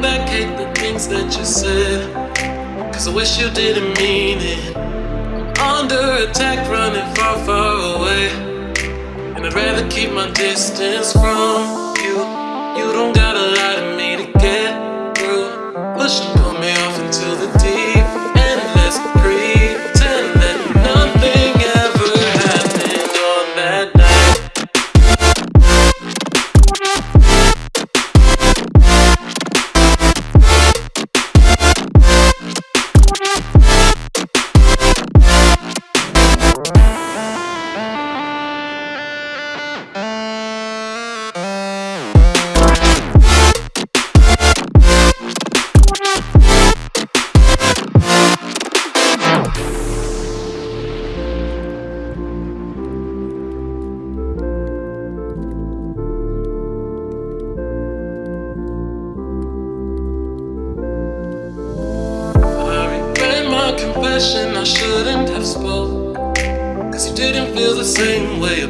back, hate the things that you said. Cause I wish you didn't mean it. Under attack, running far, far away. And I'd rather keep my distance from.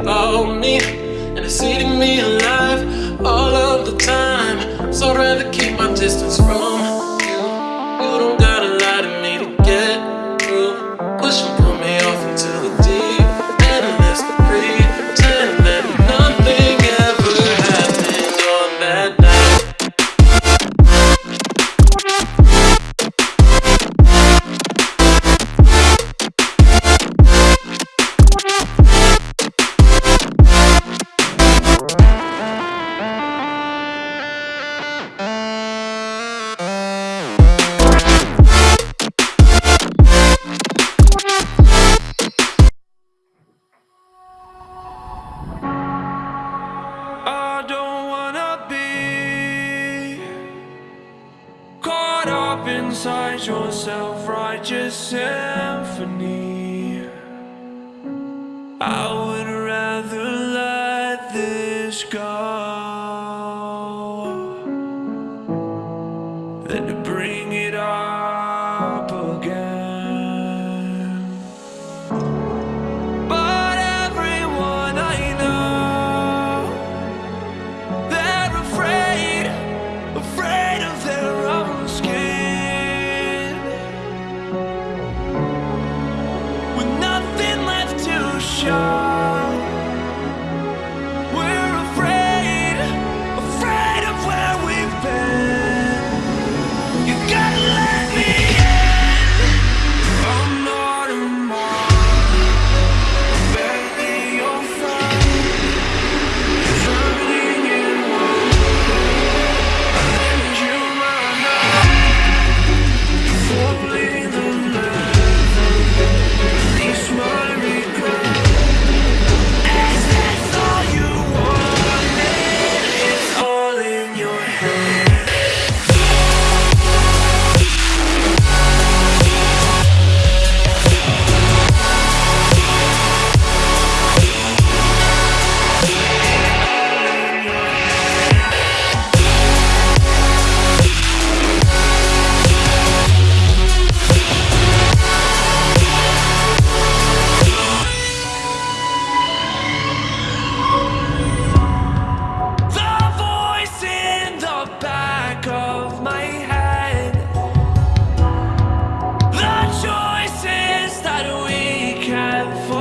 about me And it's eating me alive all of the time. So I'd rather keep my distance from I would rather let this go. for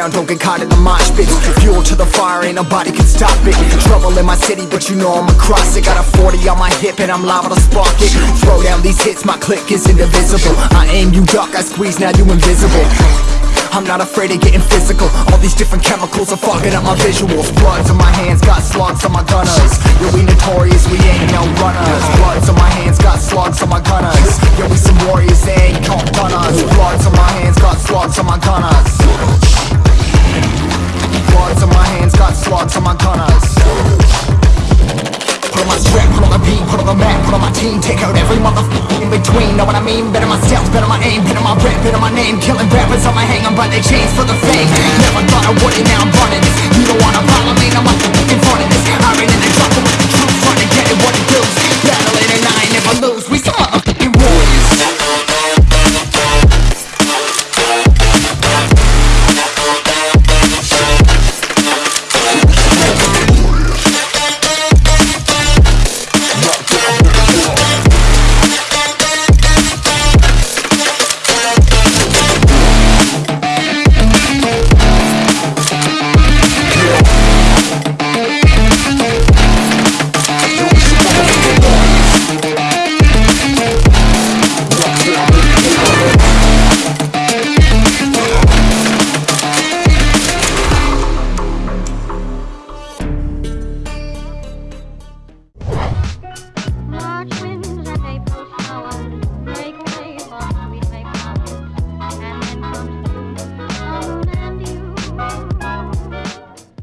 around, don't get caught in the mosh pits Fuel to the fire, ain't nobody can stop it. Trouble in my city, but you know I'm across it Got a 40 on my hip and I'm liable to spark it. Throw down these hits, my click is indivisible. I aim, you duck, I squeeze, now you invisible. I'm not afraid of getting physical. All these different chemicals are fucking up my visuals. Bloods on my hands, got slugs on my gunners. Yeah, we notorious, we ain't no runners. Bloods on my hands, got slugs on my gunners. Yeah, we some warriors, they ain't